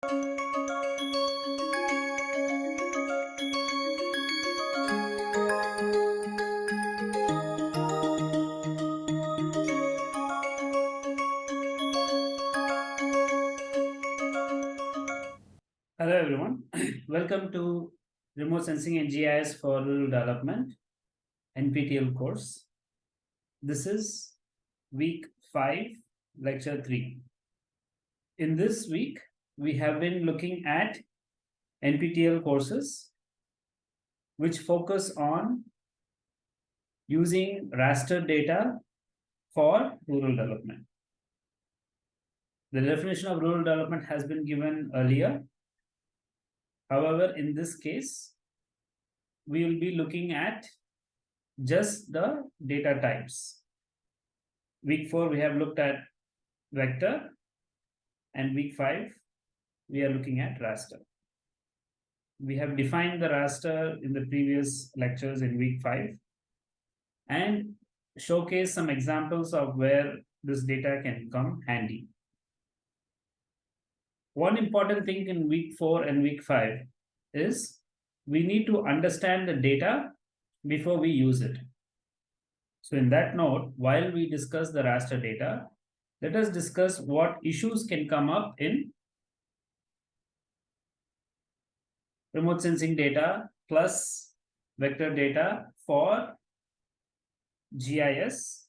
Hello everyone, welcome to Remote Sensing and GIS for Rural Development NPTEL course. This is week 5, lecture 3. In this week, we have been looking at NPTEL courses which focus on using raster data for rural development. The definition of rural development has been given earlier. However, in this case, we will be looking at just the data types. Week 4, we have looked at vector and week 5, we are looking at raster. We have defined the raster in the previous lectures in week 5 and showcase some examples of where this data can come handy. One important thing in week 4 and week 5 is we need to understand the data before we use it. So in that note, while we discuss the raster data, let us discuss what issues can come up in remote sensing data plus vector data for GIS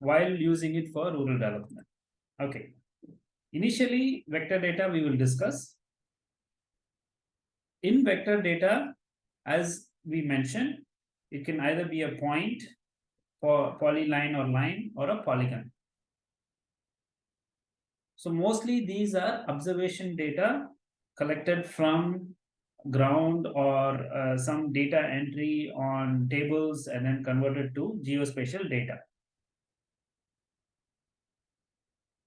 while using it for rural development. Okay. Initially, vector data we will discuss. In vector data, as we mentioned, it can either be a point for polyline or line or a polygon. So mostly these are observation data collected from ground or uh, some data entry on tables and then converted to geospatial data.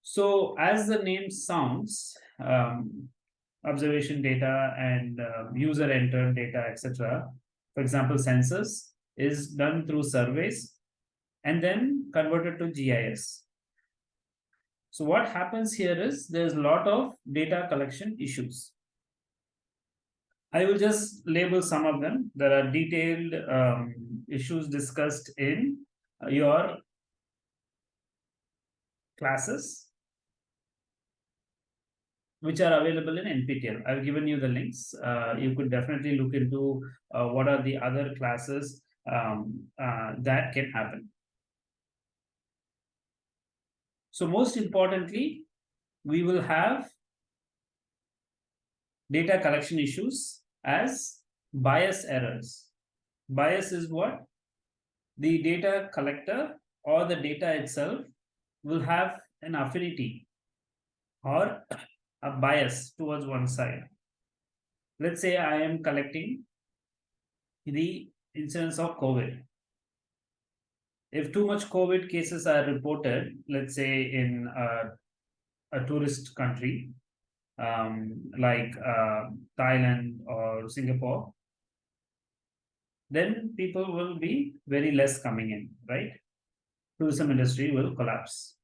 So as the name sounds, um, observation data and uh, user entered data, etc. For example, census is done through surveys and then converted to GIS. So what happens here is there's a lot of data collection issues. I will just label some of them. There are detailed um, issues discussed in uh, your classes which are available in NPTEL. I've given you the links. Uh, you could definitely look into uh, what are the other classes um, uh, that can happen. So most importantly, we will have data collection issues as bias errors. Bias is what? The data collector or the data itself will have an affinity or a bias towards one side. Let's say I am collecting the incidence of COVID. If too much COVID cases are reported, let's say in a, a tourist country, um, like uh, Thailand or Singapore, then people will be very less coming in, right? Tourism industry will collapse.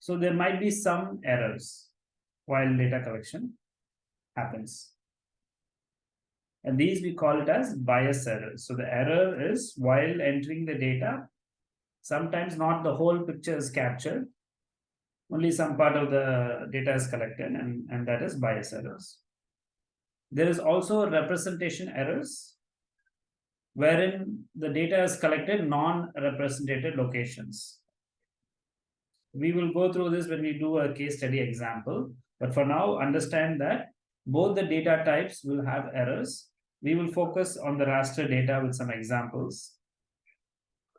So there might be some errors while data collection happens. And these we call it as bias errors. So the error is while entering the data, sometimes not the whole picture is captured, only some part of the data is collected and, and that is bias errors. There is also representation errors, wherein the data is collected non-represented locations. We will go through this when we do a case study example. But for now, understand that both the data types will have errors. We will focus on the raster data with some examples.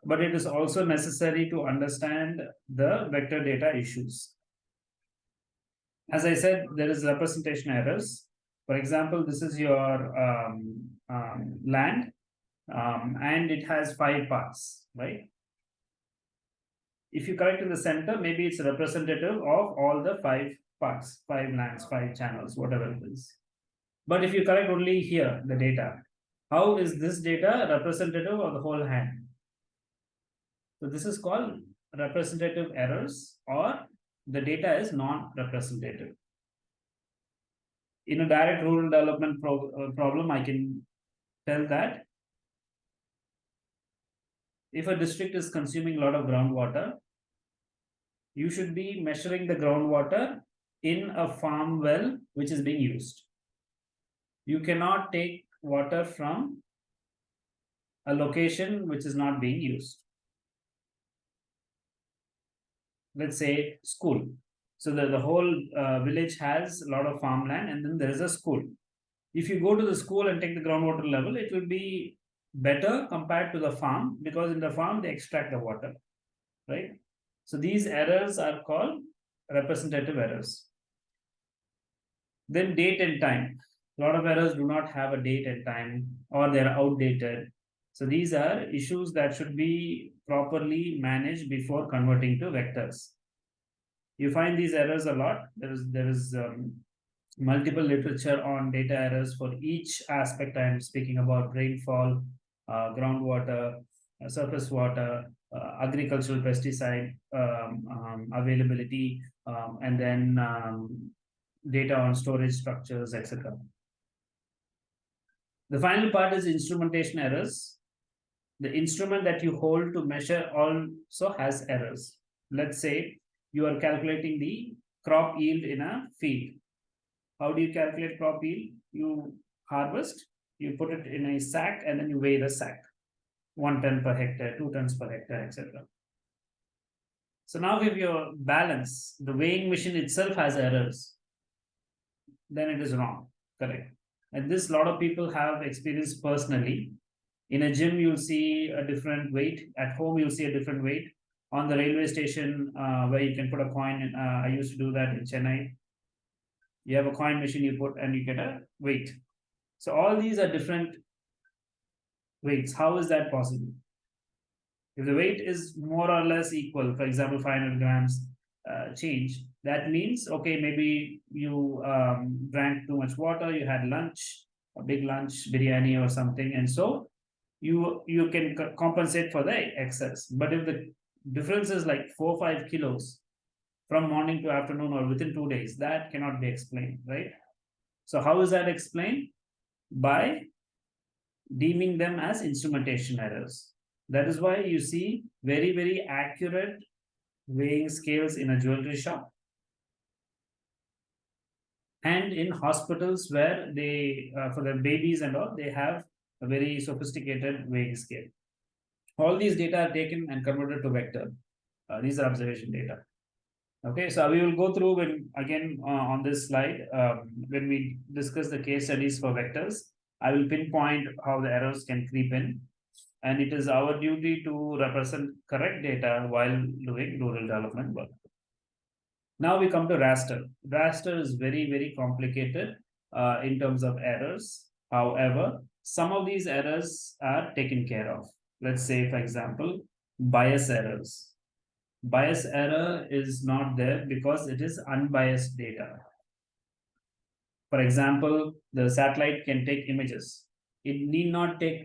But it is also necessary to understand the vector data issues. As I said, there is representation errors. For example, this is your um, um, land um, and it has five parts, right? If you correct in the center, maybe it's representative of all the five parts, five lands, five channels, whatever it is. But if you collect only here, the data, how is this data representative of the whole hand? So this is called representative errors or the data is non-representative. in a direct rural development pro uh, problem, I can tell that if a district is consuming a lot of groundwater, you should be measuring the groundwater in a farm well which is being used. You cannot take water from a location which is not being used. Let's say school. So the, the whole uh, village has a lot of farmland and then there is a school. If you go to the school and take the groundwater level, it will be better compared to the farm because in the farm they extract the water, right? So these errors are called representative errors. Then date and time. A lot of errors do not have a date and time or they're outdated. So these are issues that should be properly managed before converting to vectors. You find these errors a lot. There is there is um, multiple literature on data errors for each aspect I am speaking about rainfall, uh, groundwater, uh, surface water, uh, agricultural pesticide um, um, availability, um, and then um, data on storage structures, etc. The final part is instrumentation errors. The instrument that you hold to measure also has errors. Let's say you are calculating the crop yield in a field. How do you calculate crop yield? You harvest, you put it in a sack, and then you weigh the sack one ton per hectare, two tons per hectare, etc. So now if your balance, the weighing machine itself has errors, then it is wrong, correct? And this lot of people have experienced personally. In a gym, you'll see a different weight. At home, you'll see a different weight. On the railway station, uh, where you can put a coin, in, uh, I used to do that in Chennai. You have a coin machine you put and you get a weight. So all these are different weights. How is that possible? If the weight is more or less equal, for example, 500 grams uh, change, that means, okay, maybe you um, drank too much water, you had lunch, a big lunch, biryani or something, and so you you can compensate for the excess. But if the difference is like four five kilos from morning to afternoon or within two days, that cannot be explained, right? So how is that explained? By deeming them as instrumentation errors. That is why you see very, very accurate weighing scales in a jewelry shop and in hospitals where they, uh, for the babies and all, they have a very sophisticated weighing scale. All these data are taken and converted to vector. Uh, these are observation data. Okay, so we will go through when again uh, on this slide um, when we discuss the case studies for vectors. I will pinpoint how the errors can creep in. And it is our duty to represent correct data while doing rural development work. Now we come to raster. Raster is very, very complicated uh, in terms of errors. However, some of these errors are taken care of. Let's say, for example, bias errors. Bias error is not there because it is unbiased data. For example, the satellite can take images. It need not take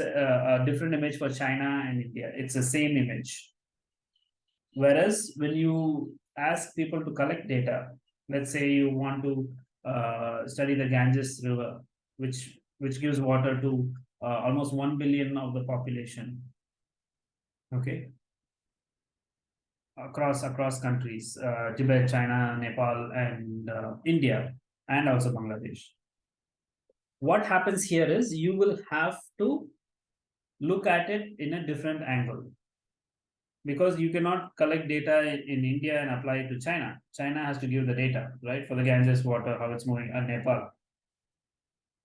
uh, a different image for China and India. It's the same image. Whereas when you ask people to collect data, let's say you want to uh, study the Ganges River, which which gives water to uh, almost 1 billion of the population. Okay. Across across countries, uh, Tibet, China, Nepal, and uh, India and also Bangladesh. What happens here is you will have to look at it in a different angle because you cannot collect data in India and apply it to China. China has to give the data, right, for the Ganges water, how it's moving, and Nepal.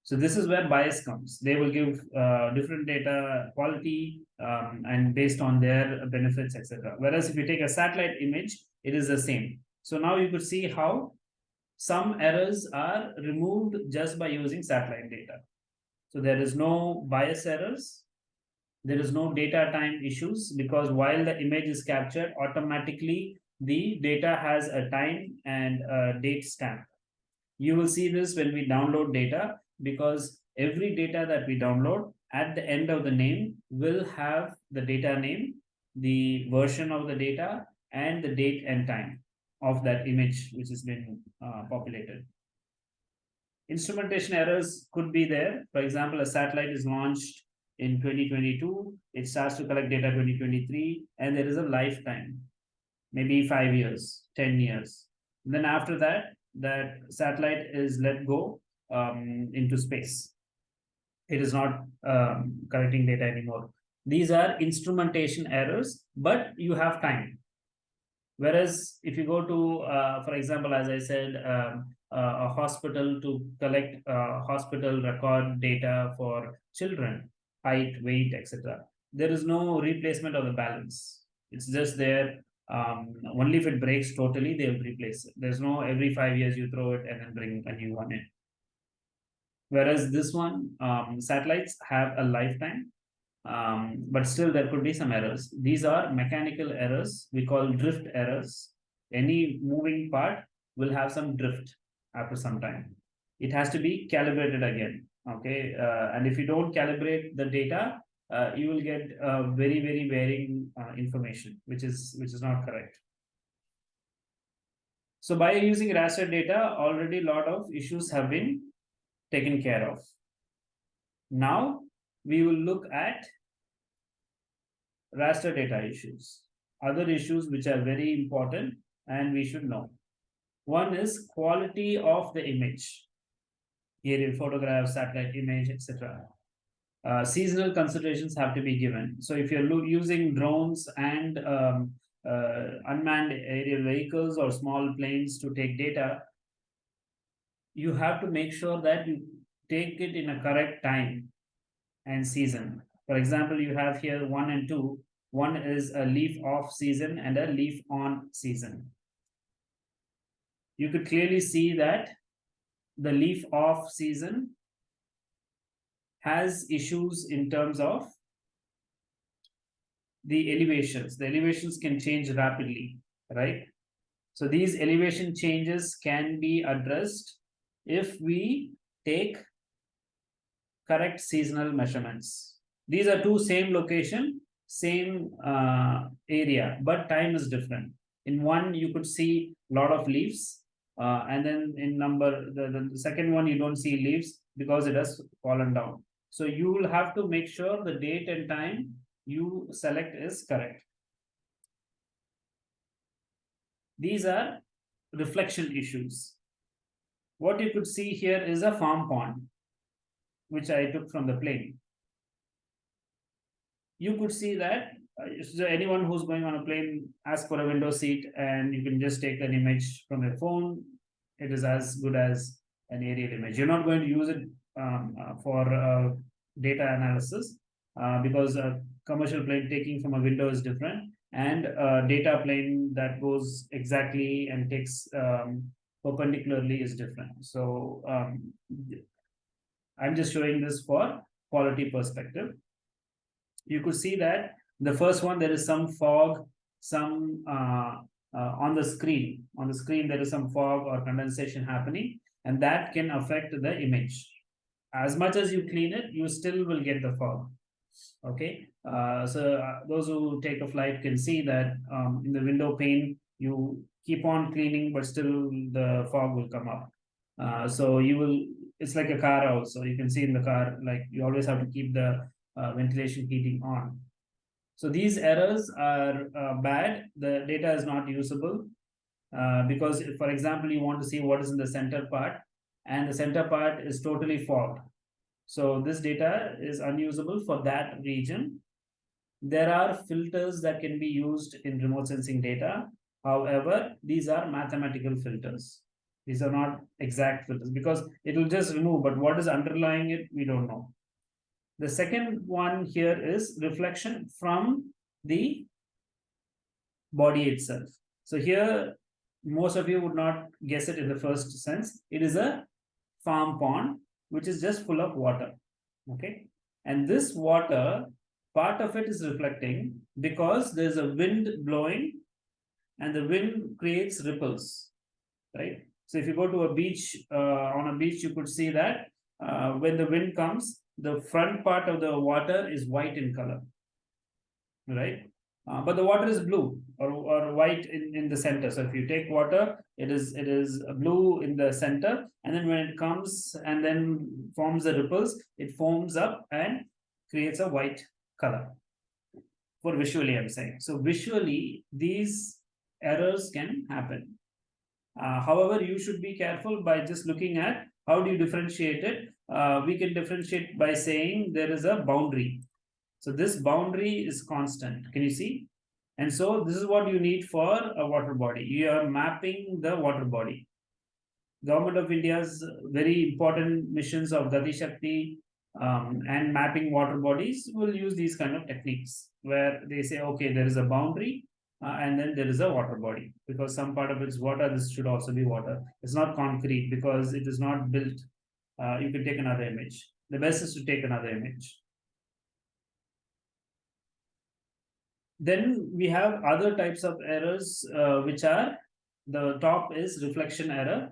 So this is where bias comes. They will give uh, different data quality um, and based on their benefits, etc. Whereas if you take a satellite image, it is the same. So now you could see how some errors are removed just by using satellite data. So there is no bias errors. There is no data time issues because while the image is captured, automatically the data has a time and a date stamp. You will see this when we download data because every data that we download at the end of the name will have the data name, the version of the data, and the date and time of that image which has been uh, populated. instrumentation errors could be there. For example, a satellite is launched in 2022, it starts to collect data 2023, and there is a lifetime, maybe five years, 10 years. Then after that, that satellite is let go um, into space. It is not um, collecting data anymore. These are instrumentation errors, but you have time. Whereas if you go to, uh, for example, as I said, um, uh, a hospital to collect uh, hospital record data for children, height, weight, etc. There is no replacement of the balance. It's just there. Um, only if it breaks totally, they'll replace it. There's no every five years you throw it and then bring a new one in. Whereas this one, um, satellites have a lifetime um, but still there could be some errors. These are mechanical errors, we call drift errors. Any moving part will have some drift after some time. It has to be calibrated again, okay? Uh, and if you don't calibrate the data, uh, you will get uh, very, very varying uh, information, which is which is not correct. So by using raster data, already a lot of issues have been taken care of. Now we will look at raster data issues. Other issues which are very important and we should know. One is quality of the image. In photographs, satellite image, etc. Uh, seasonal considerations have to be given. So if you're using drones and um, uh, unmanned aerial vehicles or small planes to take data, you have to make sure that you take it in a correct time and season. For example, you have here one and two. One is a leaf off season and a leaf on season. You could clearly see that the leaf off season has issues in terms of the elevations. The elevations can change rapidly, right? So these elevation changes can be addressed if we take correct seasonal measurements. These are two same location, same uh, area, but time is different. In one, you could see a lot of leaves, uh, and then in number, the, the second one, you don't see leaves because it has fallen down. So you will have to make sure the date and time you select is correct. These are reflection issues. What you could see here is a farm pond, which I took from the plane. You could see that uh, so anyone who's going on a plane ask for a window seat and you can just take an image from your phone. It is as good as an aerial image. You're not going to use it um, uh, for uh, data analysis uh, because a commercial plane taking from a window is different and a data plane that goes exactly and takes um, perpendicularly is different so um, i'm just showing this for quality perspective you could see that the first one, there is some fog, some uh, uh, on the screen. On the screen, there is some fog or condensation happening, and that can affect the image. As much as you clean it, you still will get the fog. Okay, uh, so uh, those who take a flight can see that um, in the window pane, you keep on cleaning, but still the fog will come up. Uh, so you will, it's like a car also. You can see in the car, like you always have to keep the uh, ventilation heating on. So these errors are uh, bad. The data is not usable uh, because, if, for example, you want to see what is in the center part and the center part is totally fogged. So this data is unusable for that region. There are filters that can be used in remote sensing data. However, these are mathematical filters. These are not exact filters because it will just remove, but what is underlying it, we don't know. The second one here is reflection from the body itself. So here, most of you would not guess it in the first sense. It is a farm pond, which is just full of water. Okay. And this water, part of it is reflecting because there's a wind blowing and the wind creates ripples, right? So if you go to a beach, uh, on a beach, you could see that uh, when the wind comes, the front part of the water is white in color, right? Uh, but the water is blue. or, or white in, in the center. So if you take water, it is it is blue in the center, and then when it comes and then forms the ripples, it forms up and creates a white color. For visually, I'm saying. So visually, these errors can happen. Uh, however, you should be careful by just looking at how do you differentiate it. Uh, we can differentiate by saying there is a boundary. So this boundary is constant. Can you see? And so this is what you need for a water body. You are mapping the water body. Government of India's very important missions of Gati Shakti um, and mapping water bodies will use these kind of techniques where they say, okay, there is a boundary uh, and then there is a water body because some part of it's water. This should also be water. It's not concrete because it is not built. Uh, you can take another image. The best is to take another image. Then we have other types of errors, uh, which are the top is reflection error.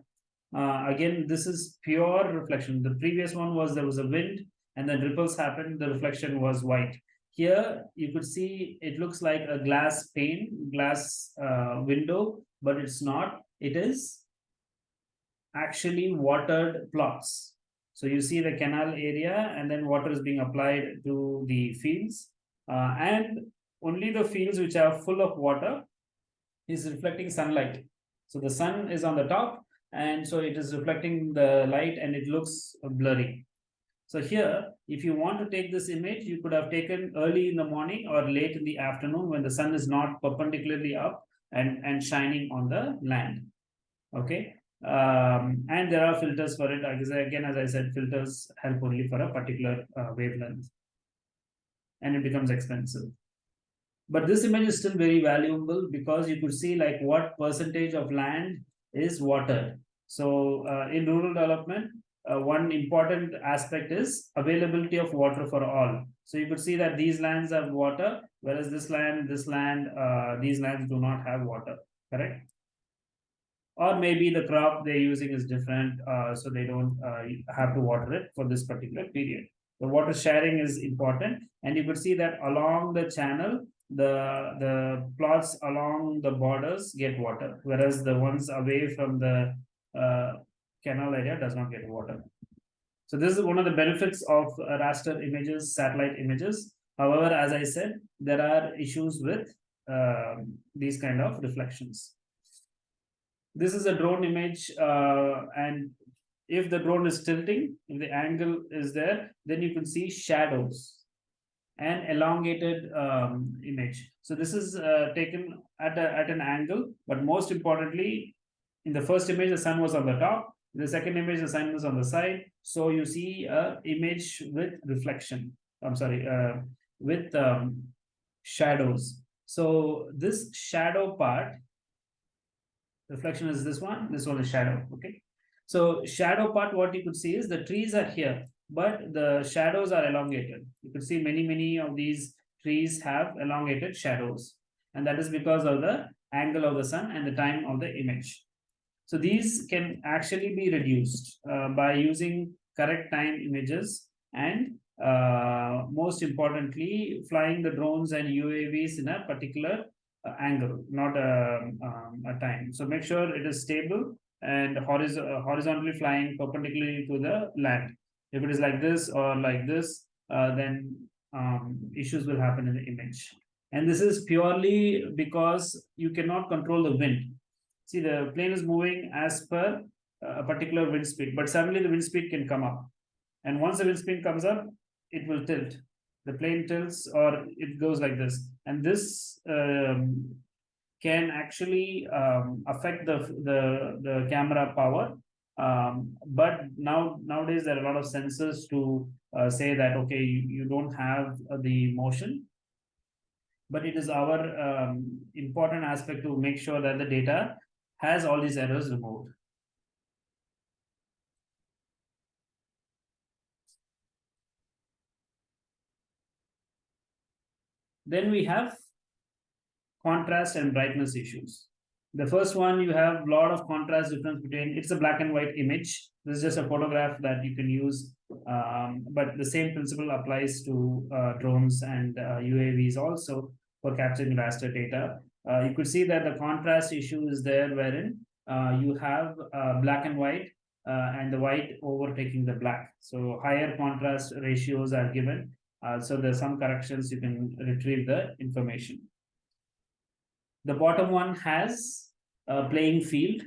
Uh, again, this is pure reflection. The previous one was there was a wind and then ripples happened. The reflection was white. Here you could see it looks like a glass pane, glass uh, window, but it's not. It is actually watered plots. So you see the canal area and then water is being applied to the fields. Uh, and only the fields which are full of water is reflecting sunlight. So the sun is on the top and so it is reflecting the light and it looks blurry. So here, if you want to take this image, you could have taken early in the morning or late in the afternoon when the sun is not perpendicularly up and, and shining on the land. Okay. Um, and there are filters for it. Again, as I said, filters help only for a particular uh, wavelength. And it becomes expensive. But this image is still very valuable because you could see like what percentage of land is watered. So uh, in rural development, uh, one important aspect is availability of water for all. So you could see that these lands have water, whereas this land, this land, uh, these lands do not have water, correct? Or maybe the crop they're using is different, uh, so they don't uh, have to water it for this particular period. The water sharing is important, and you could see that along the channel, the the plots along the borders get water, whereas the ones away from the uh, canal area does not get water. So this is one of the benefits of raster images, satellite images. However, as I said, there are issues with uh, these kind of reflections. This is a drone image, uh, and if the drone is tilting, if the angle is there, then you can see shadows and elongated um, image. So this is uh, taken at, a, at an angle, but most importantly, in the first image, the sun was on the top. The second image, sun was on the side. So you see a image with reflection. I'm sorry, uh, with um, shadows. So this shadow part, reflection is this one, this one is shadow, okay? So shadow part, what you could see is the trees are here but the shadows are elongated. You could see many, many of these trees have elongated shadows. And that is because of the angle of the sun and the time of the image. So these can actually be reduced uh, by using correct time images and uh, most importantly, flying the drones and UAVs in a particular uh, angle, not a, um, a time. So make sure it is stable and horiz horizontally flying perpendicularly to the land. If it is like this or like this, uh, then um, issues will happen in the image. And this is purely because you cannot control the wind. See, the plane is moving as per a particular wind speed, but suddenly the wind speed can come up. And once the wind speed comes up, it will tilt. The plane tilts or it goes like this. And this um, can actually um, affect the, the, the camera power um, but now nowadays there are a lot of sensors to uh, say that okay you, you don't have uh, the motion but it is our um, important aspect to make sure that the data has all these errors removed then we have contrast and brightness issues the first one, you have a lot of contrast difference between, it's a black and white image. This is just a photograph that you can use, um, but the same principle applies to uh, drones and uh, UAVs also for capturing raster data. Uh, you could see that the contrast issue is there wherein uh, you have uh, black and white uh, and the white overtaking the black. So higher contrast ratios are given. Uh, so there's some corrections you can retrieve the information. The bottom one has a playing field.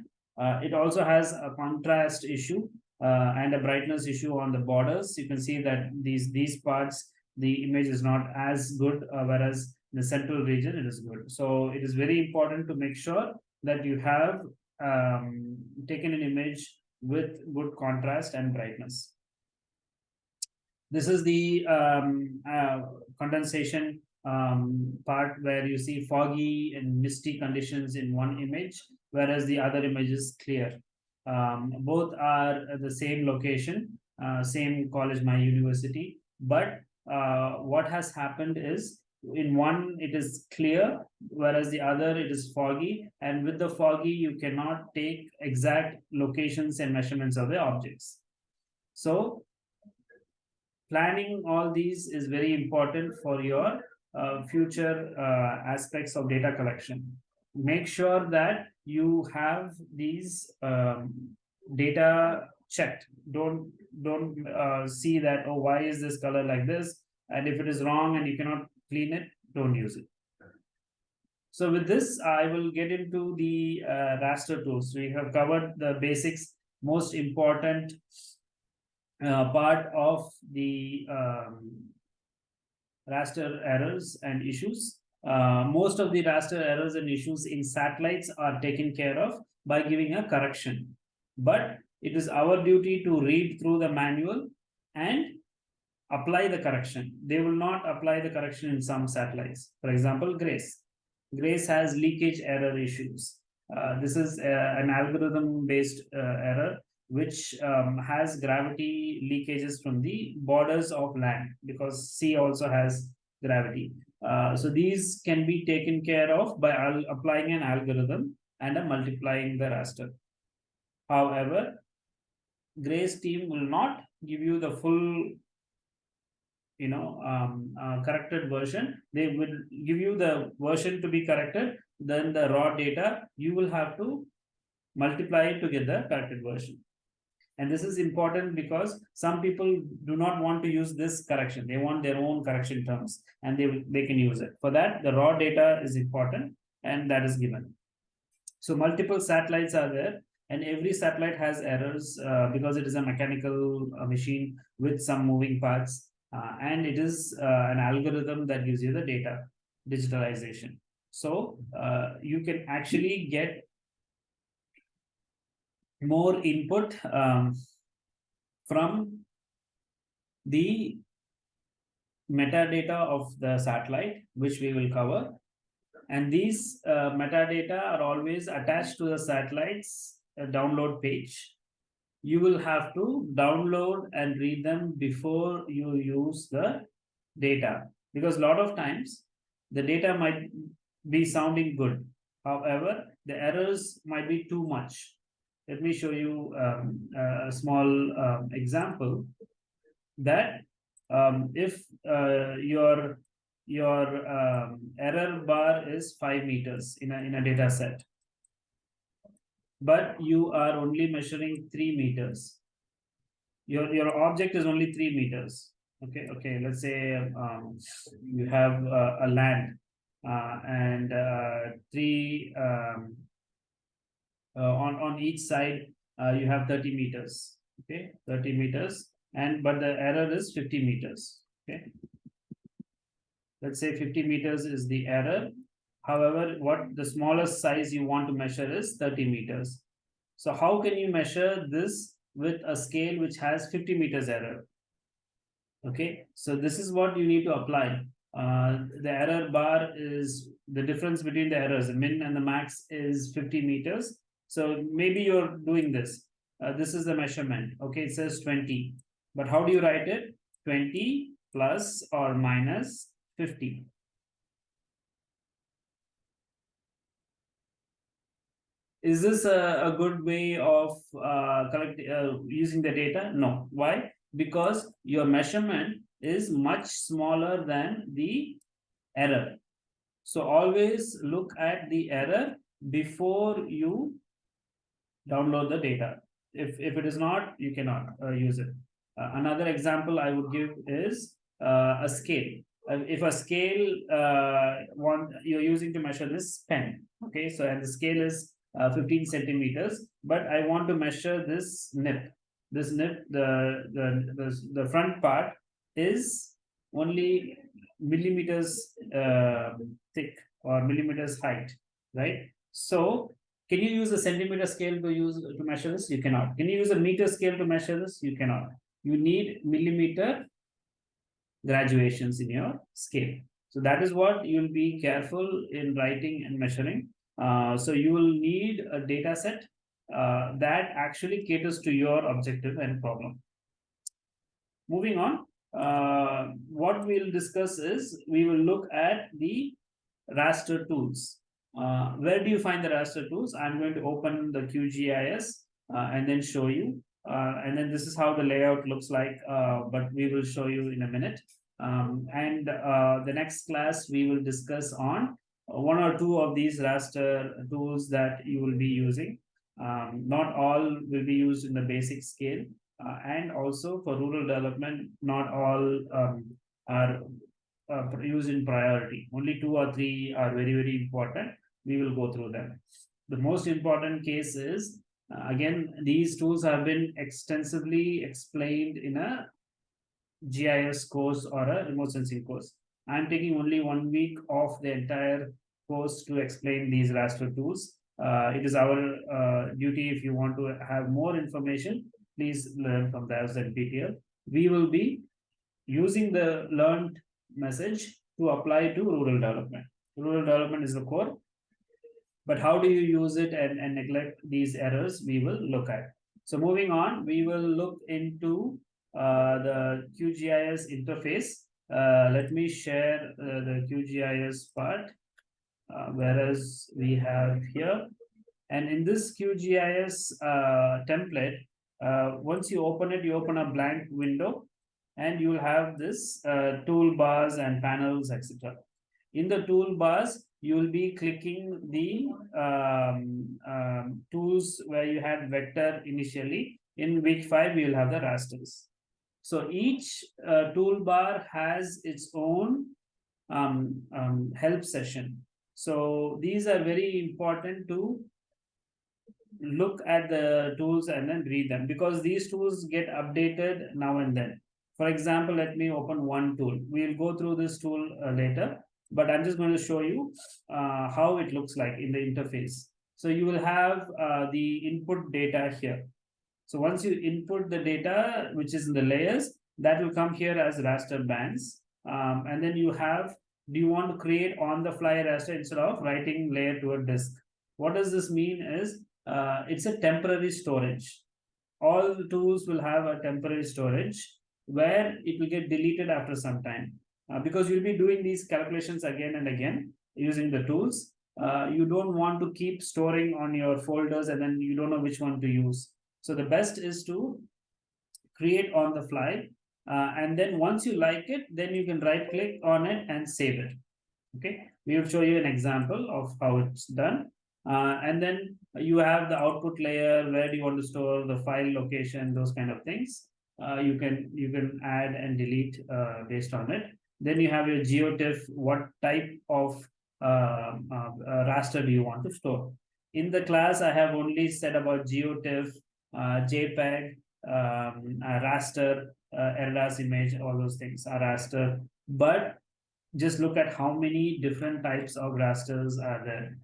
It also has a contrast issue and a brightness issue on the borders. You can see that these these parts, the image is not as good, whereas the central region it is good. So it is very important to make sure that you have um, taken an image with good contrast and brightness. This is the um, uh, condensation um, part where you see foggy and misty conditions in one image, whereas the other image is clear. Um, both are the same location, uh, same college, my university, but uh, what has happened is in one it is clear whereas the other it is foggy. And with the foggy you cannot take exact locations and measurements of the objects. So planning all these is very important for your uh, future uh, aspects of data collection. Make sure that you have these um, data checked. Don't don't uh, see that oh why is this color like this? And if it is wrong and you cannot clean it, don't use it. So with this, I will get into the uh, raster tools. We have covered the basics, most important uh, part of the um, raster errors and issues. Uh, most of the raster errors and issues in satellites are taken care of by giving a correction. But it is our duty to read through the manual and apply the correction. They will not apply the correction in some satellites. For example, GRACE. GRACE has leakage error issues. Uh, this is uh, an algorithm-based uh, error which um, has gravity leakages from the borders of land because sea also has gravity. Uh, so these can be taken care of by applying an algorithm and multiplying the raster. However, Grace team will not give you the full you know um, uh, corrected version. They will give you the version to be corrected. Then the raw data you will have to multiply it to get the corrected version. And this is important because some people do not want to use this correction. They want their own correction terms and they they can use it. For that the raw data is important and that is given. So multiple satellites are there and every satellite has errors uh, because it is a mechanical uh, machine with some moving parts uh, and it is uh, an algorithm that gives you the data digitalization. So uh, you can actually get more input um, from the metadata of the satellite, which we will cover. And these uh, metadata are always attached to the satellite's uh, download page you will have to download and read them before you use the data. Because a lot of times the data might be sounding good. However the errors might be too much. Let me show you um, a small um, example that um, if uh, your your um, error bar is five meters in a in a data set but you are only measuring three meters. Your, your object is only three meters. Okay, okay, let's say um, you have uh, a land uh, and uh, three um, uh, on, on each side, uh, you have 30 meters. Okay, 30 meters, and but the error is 50 meters. Okay, let's say 50 meters is the error However, what the smallest size you want to measure is 30 meters. So how can you measure this with a scale which has 50 meters error? Okay, so this is what you need to apply. Uh, the error bar is the difference between the errors. The min and the max is 50 meters. So maybe you're doing this. Uh, this is the measurement. Okay, it says 20. But how do you write it? 20 plus or minus 50. Is this a, a good way of uh, collect, uh, using the data? No. Why? Because your measurement is much smaller than the error. So always look at the error before you download the data. If, if it is not, you cannot uh, use it. Uh, another example I would give is uh, a scale. Uh, if a scale uh, one you're using to measure this pen, okay, so and the scale is uh, 15 centimeters, but I want to measure this nip. This nip, the, the, the, the front part is only millimeters uh, thick or millimeters height, right? So can you use a centimeter scale to use to measure this? You cannot. Can you use a meter scale to measure this? You cannot. You need millimeter graduations in your scale. So that is what you'll be careful in writing and measuring. Uh, so you will need a data set uh, that actually caters to your objective and problem. Moving on, uh, what we'll discuss is we will look at the raster tools. Uh, where do you find the raster tools? I'm going to open the QGIS uh, and then show you. Uh, and then this is how the layout looks like, but we will show you in a minute. Um, and the next class, we will discuss on one or two of these raster tools that you will be using. Um, not all will be used in the basic scale. Uh, and also for rural development, not all um, are uh, used in priority. Only two or three are very, very important. We will go through them. The most important case is, uh, again, these tools have been extensively explained in a GIS course or a remote sensing course. I'm taking only one week of the entire course to explain these raster tools. Uh, it is our uh, duty if you want to have more information, please learn from the NPTEL. We will be using the learned message to apply to rural development. Rural development is the core, but how do you use it and, and neglect these errors we will look at. So moving on, we will look into uh, the QGIS interface. Uh, let me share uh, the QGIS part, uh, whereas we have here. And in this QGIS uh, template, uh, once you open it, you open a blank window and you will have this toolbars and panels, etc. In the toolbars, you will be clicking the um, um, tools where you had vector initially. In which five, we will have the rasters. So each uh, toolbar has its own um, um, help session. So these are very important to look at the tools and then read them because these tools get updated now and then. For example, let me open one tool. We'll go through this tool uh, later, but I'm just going to show you uh, how it looks like in the interface. So you will have uh, the input data here. So once you input the data, which is in the layers, that will come here as raster bands. Um, and then you have, do you want to create on the fly raster instead of writing layer to a disk? What does this mean is uh, it's a temporary storage. All the tools will have a temporary storage where it will get deleted after some time uh, because you'll be doing these calculations again and again using the tools. Uh, you don't want to keep storing on your folders and then you don't know which one to use. So the best is to create on the fly. Uh, and then once you like it, then you can right click on it and save it. Okay, we will show you an example of how it's done. Uh, and then you have the output layer, where do you want to store the file location, those kind of things. Uh, you can you can add and delete uh, based on it. Then you have your GeoTIFF, what type of uh, uh, raster do you want to store? In the class, I have only said about GeoTIFF, JPEG, um, raster, ERDAS image, all those things are raster. But just look at how many different types of rasters are there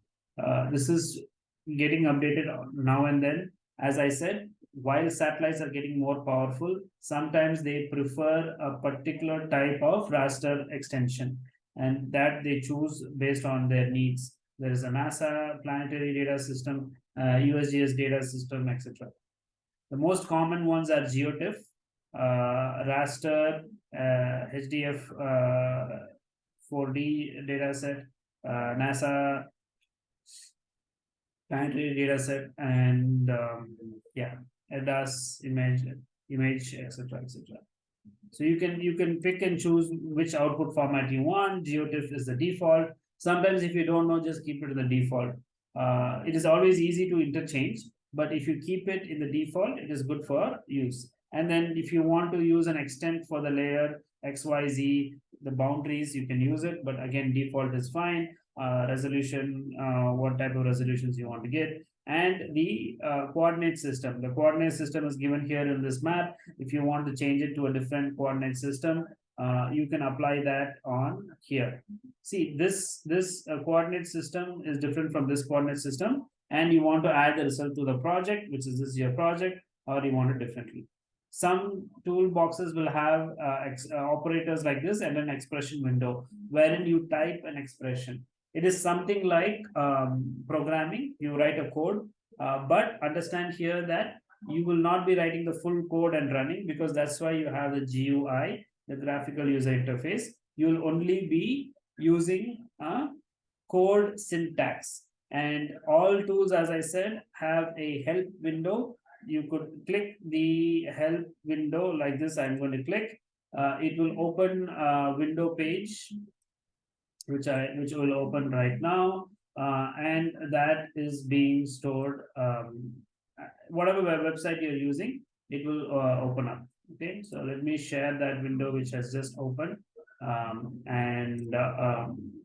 uh, this is getting updated now and then. As I said, while satellites are getting more powerful, sometimes they prefer a particular type of raster extension and that they choose based on their needs. There is a NASA planetary data system, uh, USGS data system, etc. The most common ones are GeoTIFF, uh, raster, uh, HDF uh, 4D dataset, uh, NASA planetary data set and um, yeah ERDAS image image etc etc so you can you can pick and choose which output format you want. Geotiff is the default. Sometimes if you don't know, just keep it to the default. Uh, it is always easy to interchange, but if you keep it in the default, it is good for use. And then if you want to use an extent for the layer XYZ, the boundaries, you can use it, but again, default is fine. Uh, resolution, uh, what type of resolutions you want to get, and the uh, coordinate system. The coordinate system is given here in this map. If you want to change it to a different coordinate system, uh, you can apply that on here. See, this, this uh, coordinate system is different from this coordinate system, and you want to add the result to the project, which is this your project, or you want it differently. Some toolboxes will have uh, uh, operators like this and an expression window, wherein you type an expression. It is something like um, programming, you write a code, uh, but understand here that you will not be writing the full code and running because that's why you have the GUI the graphical user interface, you will only be using a code syntax. And all tools, as I said, have a help window. You could click the help window like this. I'm going to click. Uh, it will open a window page, which I which will open right now. Uh, and that is being stored. Um, whatever website you're using, it will uh, open up. Okay, so let me share that window which has just opened. Um, and uh, um,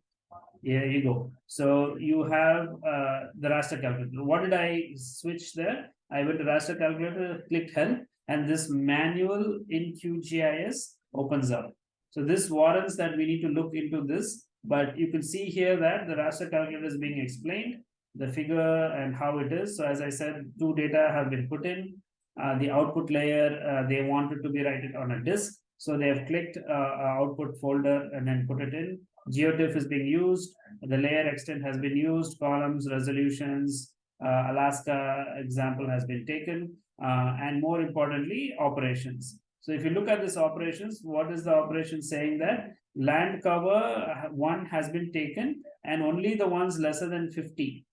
here you go. So you have uh, the raster calculator. What did I switch there? I went to raster calculator, clicked help, and this manual in QGIS opens up. So this warrants that we need to look into this, but you can see here that the raster calculator is being explained, the figure and how it is. So as I said, two data have been put in. Uh, the output layer, uh, they wanted to be write it on a disk. So they have clicked uh, output folder and then put it in. GeoTIFF is being used. The layer extent has been used. Columns, resolutions, uh, Alaska example has been taken. Uh, and more importantly, operations. So if you look at this operations, what is the operation saying that land cover uh, one has been taken and only the ones lesser than 50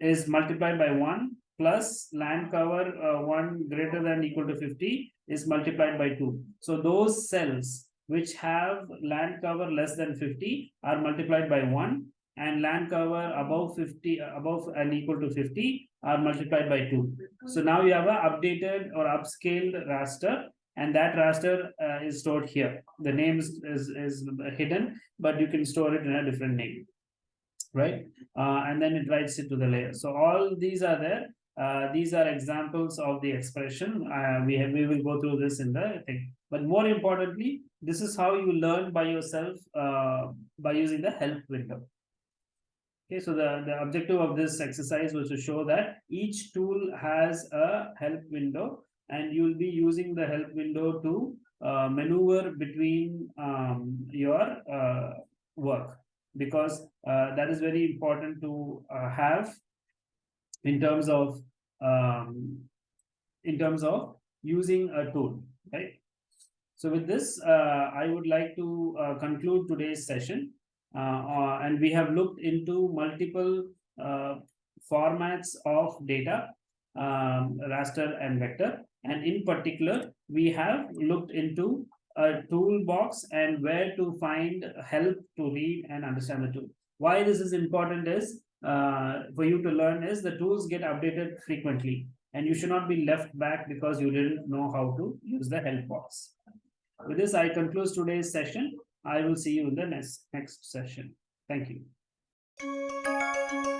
is multiplied by one plus land cover uh, 1 greater than equal to 50 is multiplied by 2. So those cells which have land cover less than 50 are multiplied by 1 and land cover above 50 above and equal to 50 are multiplied by 2. So now you have a updated or upscaled raster and that raster uh, is stored here. The name is, is, is hidden, but you can store it in a different name right? Uh, and then it writes it to the layer. So all these are there. Uh, these are examples of the expression. Uh, we have, we will go through this in the thing. But more importantly, this is how you learn by yourself uh, by using the help window. Okay, so the, the objective of this exercise was to show that each tool has a help window and you'll be using the help window to uh, maneuver between um, your uh, work because that is very important to have in terms of um, in terms of using a tool, right? So with this, uh, I would like to uh, conclude today's session. Uh, uh and we have looked into multiple uh, formats of data, um, raster and vector. And in particular, we have looked into a toolbox and where to find help to read and understand the tool. Why this is important is Uh, for you to learn is the tools get updated frequently and you should not be left back because you didn't know how to use the help box. With this, I conclude today's session. I will see you in the next, next session. Thank you.